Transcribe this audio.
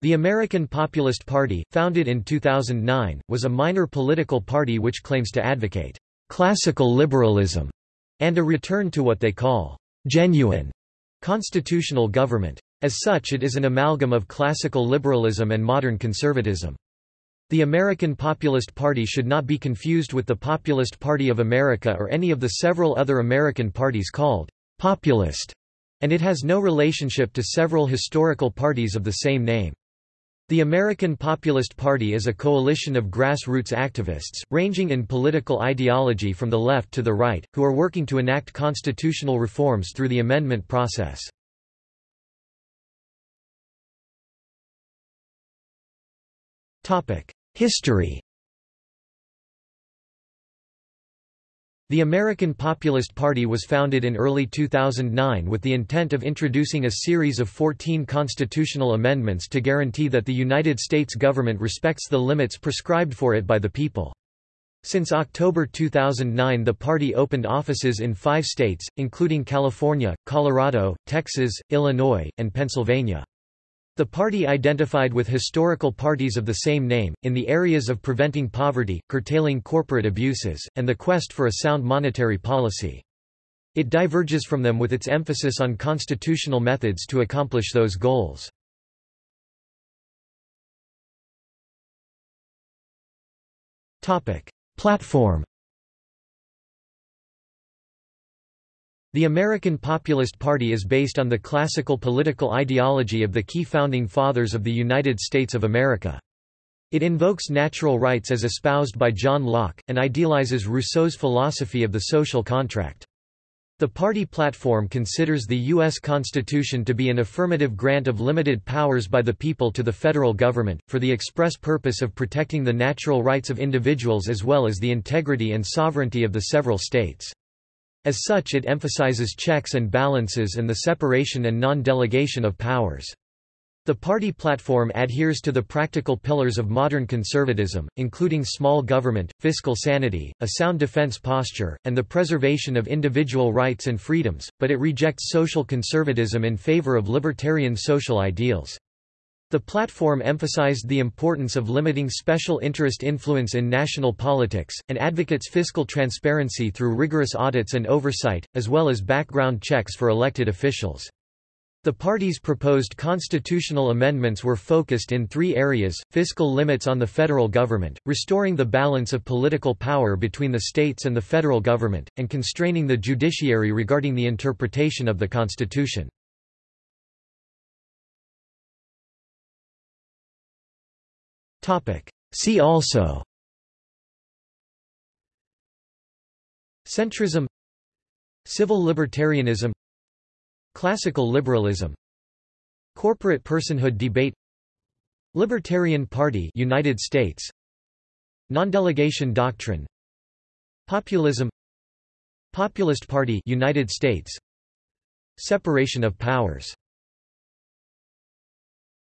The American Populist Party, founded in 2009, was a minor political party which claims to advocate classical liberalism and a return to what they call genuine constitutional government. As such it is an amalgam of classical liberalism and modern conservatism. The American Populist Party should not be confused with the Populist Party of America or any of the several other American parties called populist, and it has no relationship to several historical parties of the same name. The American Populist Party is a coalition of grassroots activists, ranging in political ideology from the left to the right, who are working to enact constitutional reforms through the amendment process. History The American Populist Party was founded in early 2009 with the intent of introducing a series of 14 constitutional amendments to guarantee that the United States government respects the limits prescribed for it by the people. Since October 2009 the party opened offices in five states, including California, Colorado, Texas, Illinois, and Pennsylvania. The party identified with historical parties of the same name, in the areas of preventing poverty, curtailing corporate abuses, and the quest for a sound monetary policy. It diverges from them with its emphasis on constitutional methods to accomplish those goals. Platform The American Populist Party is based on the classical political ideology of the key founding fathers of the United States of America. It invokes natural rights as espoused by John Locke, and idealizes Rousseau's philosophy of the social contract. The party platform considers the U.S. Constitution to be an affirmative grant of limited powers by the people to the federal government, for the express purpose of protecting the natural rights of individuals as well as the integrity and sovereignty of the several states. As such it emphasizes checks and balances and the separation and non-delegation of powers. The party platform adheres to the practical pillars of modern conservatism, including small government, fiscal sanity, a sound defense posture, and the preservation of individual rights and freedoms, but it rejects social conservatism in favor of libertarian social ideals. The platform emphasized the importance of limiting special interest influence in national politics, and advocates fiscal transparency through rigorous audits and oversight, as well as background checks for elected officials. The party's proposed constitutional amendments were focused in three areas, fiscal limits on the federal government, restoring the balance of political power between the states and the federal government, and constraining the judiciary regarding the interpretation of the Constitution. See also. Centrism. Civil libertarianism. Classical liberalism. Corporate personhood debate. Libertarian Party United States. Non-delegation doctrine. Populism. Populist Party United States. Separation of powers